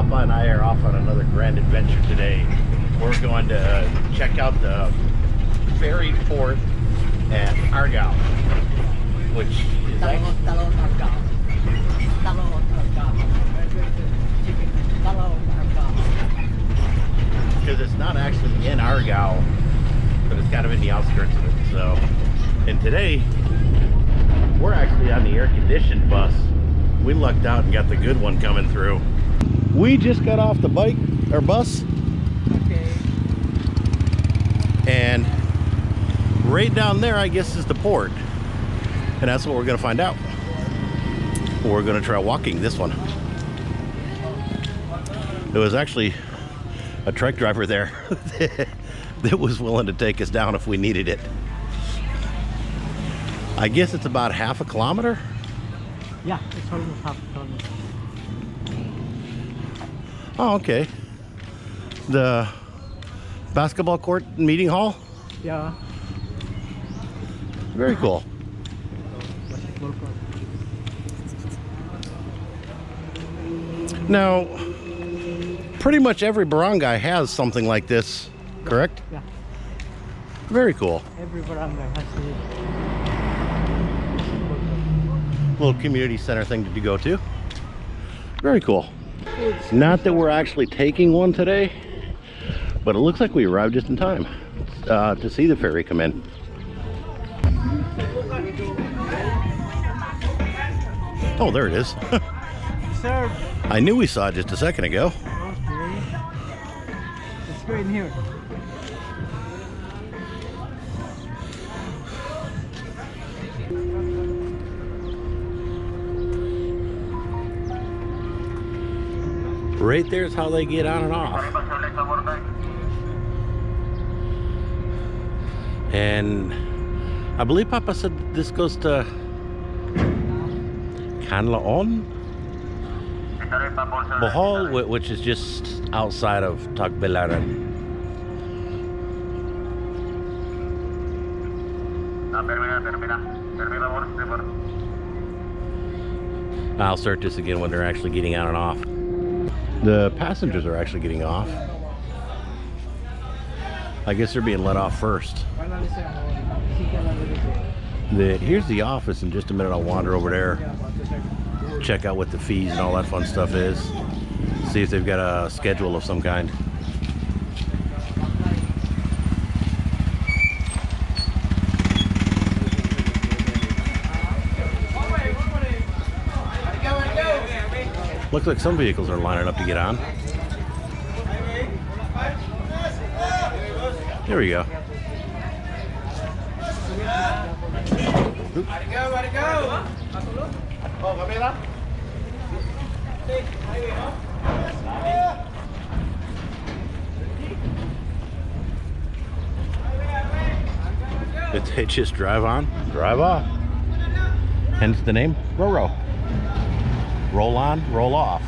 Papa and I are off on another grand adventure today. We're going to uh, check out the ferry port at Argyle, which is because it's not actually in Argyle, but it's kind of in the outskirts of it. So, and today we're actually on the air-conditioned bus. We lucked out and got the good one coming through. We just got off the bike or bus, Okay. and right down there, I guess, is the port, and that's what we're gonna find out. We're gonna try walking this one. There was actually a truck driver there that was willing to take us down if we needed it. I guess it's about half a kilometer. Yeah, it's almost half a kilometer. Oh, okay. The basketball court meeting hall. Yeah. Very cool. Now, pretty much every barangay has something like this, correct? Yeah. Very cool. Every barangay has a Little community center thing to go to. Very cool. Not that we're actually taking one today, but it looks like we arrived just in time uh, to see the ferry come in. Oh, there it is. I knew we saw it just a second ago. Let's go in here. Right there's how they get on and off. And I believe Papa said this goes to Canlaon, Bohol, which is just outside of Tagbilaran. I'll start this again when they're actually getting on and off. The passengers are actually getting off. I guess they're being let off first. The, here's the office. In just a minute, I'll wander over there, check out what the fees and all that fun stuff is. See if they've got a schedule of some kind. Looks like some vehicles are lining up to get on. There we go. Did they just drive on, drive off? Hence the name, Roro. Roll on, roll off.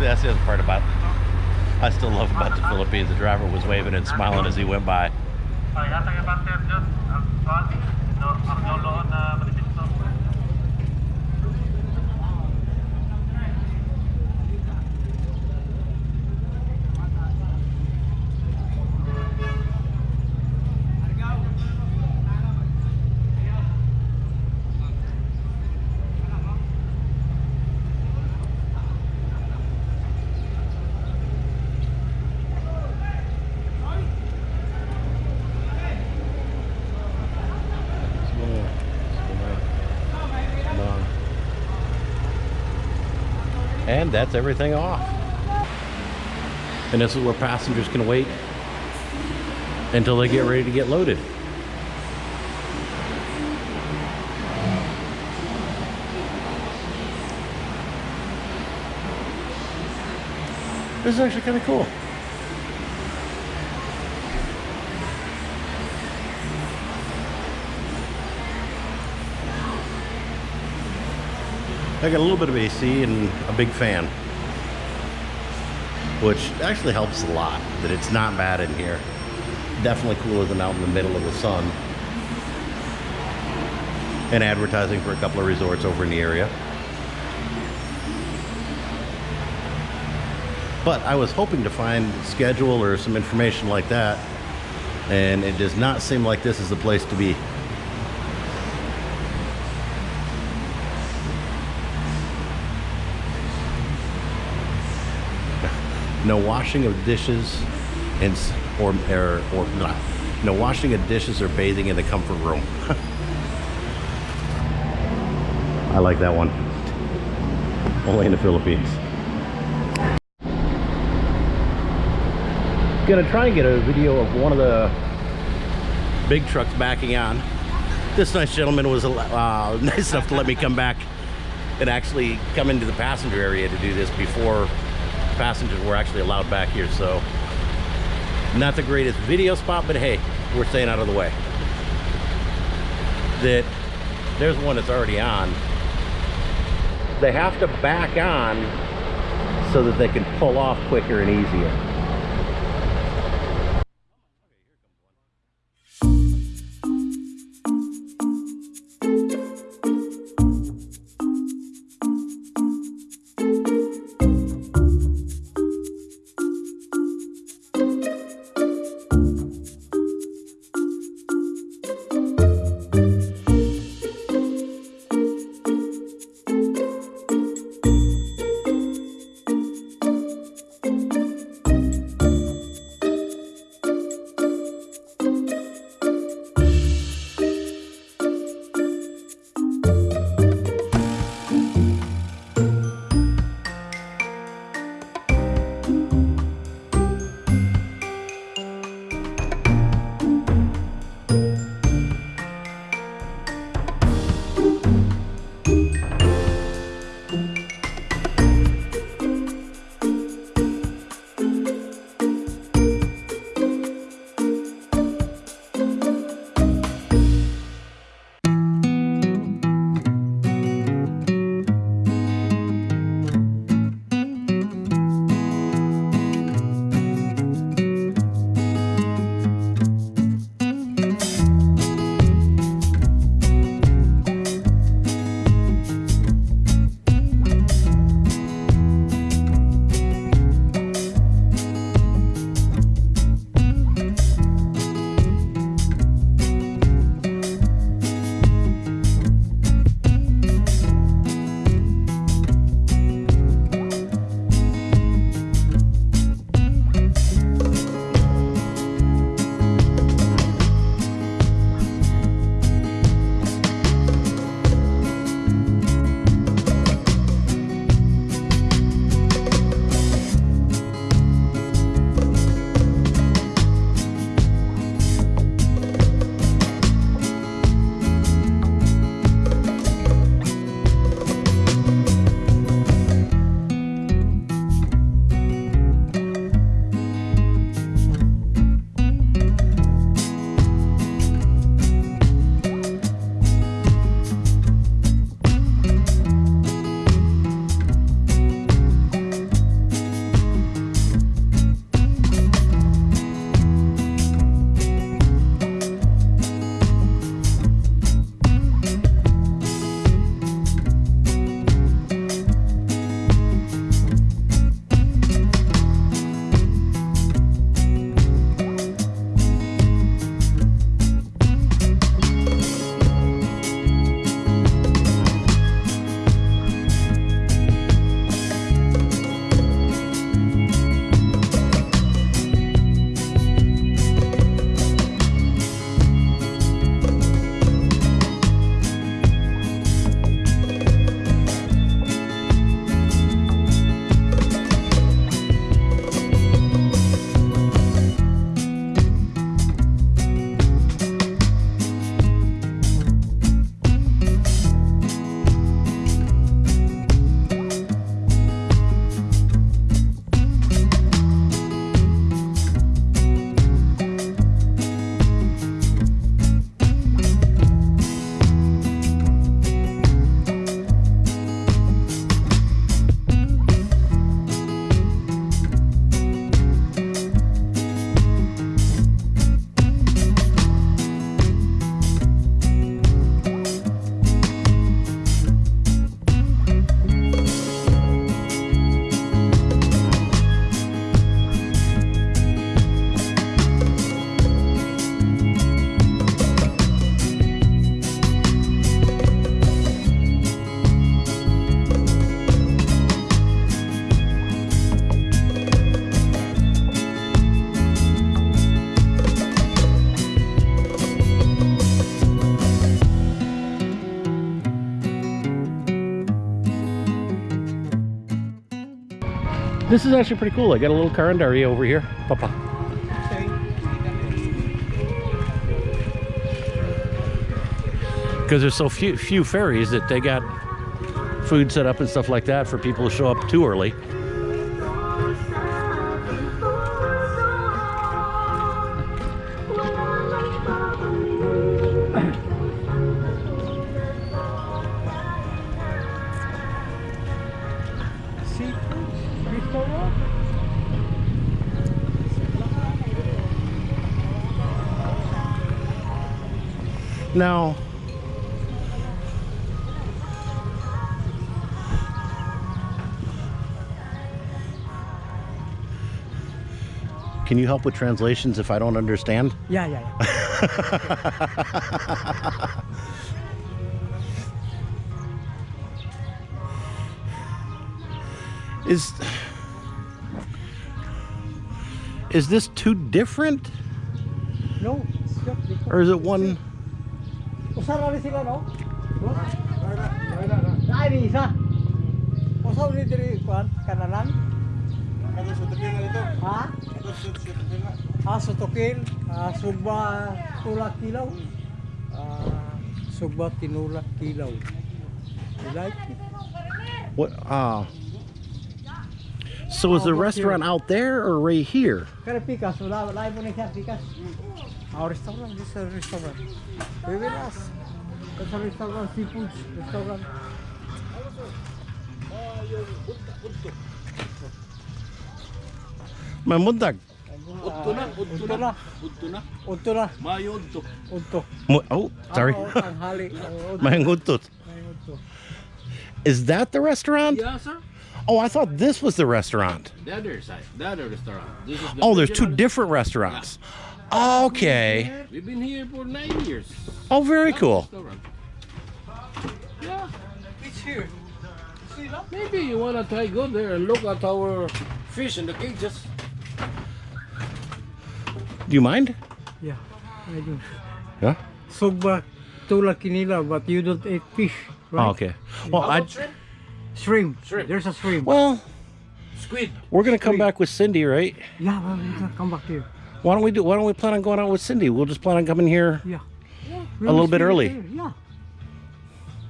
That's the other part about I still love about the Philippines. The driver was waving and smiling as he went by. And that's everything off. And this is where passengers can wait until they get ready to get loaded. This is actually kind of cool. I got a little bit of AC and a big fan, which actually helps a lot. That it's not bad in here. Definitely cooler than out in the middle of the sun. And advertising for a couple of resorts over in the area. But I was hoping to find schedule or some information like that. And it does not seem like this is the place to be. No washing of dishes and or or, or blah. no washing of dishes or bathing in the comfort room. I like that one. Only in the Philippines. Gonna try and get a video of one of the big trucks backing on. This nice gentleman was uh, nice enough to let me come back and actually come into the passenger area to do this before passengers were actually allowed back here. So not the greatest video spot, but hey, we're staying out of the way. That there's one that's already on. They have to back on so that they can pull off quicker and easier. This is actually pretty cool. I got a little carinderia over here. Papa. Because there's so few few ferries that they got food set up and stuff like that for people to show up too early. Now, can you help with translations if I don't understand? Yeah, yeah, yeah. Is is this too different, No, it's just different. or is it one? Usa na rin sila, no? No? Ay, ni isa. Usa ni diri kuan kananan? Ha? Ah, sutukil, ah, sugba tulak kilaw. Ah, sugba tinulak kilaw. You like it? What? Uh, so is the what's restaurant out there or right here? Kaya pikas, wala, wala mo na siya pikas. Our restaurant, this is a restaurant. Very nice. It's a restaurant, seafood restaurant. Mamundag. Udto na, udto na. Udto na. Udto na, Mayo udto. udto. Oh, sorry. Tanghali. Udto. Mahingutut. May udto. Is that the restaurant? Yeah, sir. Oh, I thought this was the restaurant. The other side. The other restaurant. This is the Oh, there's two original. different restaurants. Okay. We've been here for nine years. Oh, very cool. Yeah. It's here. Maybe you wanna try go there and look at our fish in the cages. Do you mind? Yeah, I do. Yeah. Sugba tulak kinila, but you don't eat fish, right? Oh, okay. Well, I about shrimp? Shrimp. Shrimp. There's a shrimp. well, Squid. we're gonna come back with Cindy, right? yeah, well, we can come back here. Why don't we do? Why don't we plan on going out with Cindy? We'll just plan on coming here. Yeah. A little bit early. Yeah.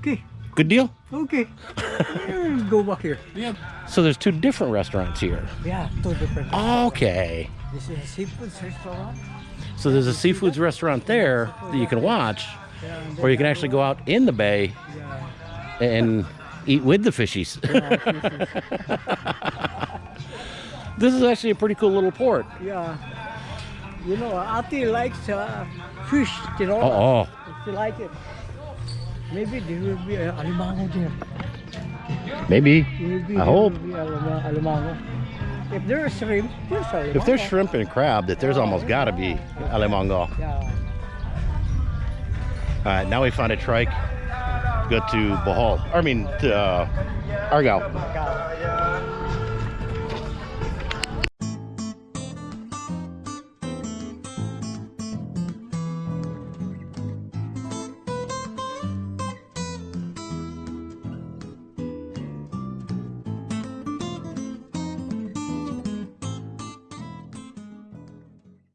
Okay. Good deal. Okay. Go back here. Yeah. So there's two different restaurants here. Yeah, two different. Okay. This is a seafood restaurant. So there's a seafoods restaurant there that you can watch, Yeah, or you can actually go out in the bay Yeah. and eat with the fishies. this is actually a pretty cool little port. Yeah. You know, Ati likes uh, fish, you know. Oh, oh. She like it. Maybe there will be uh, alimango there. maybe. There will be, I there hope. alimango. If there's shrimp, there's alimango. If there's shrimp and crab, that there's almost got to be alimango. Yeah. All right, now we found a trike. Go to Bohol. I mean, to uh, Argyle.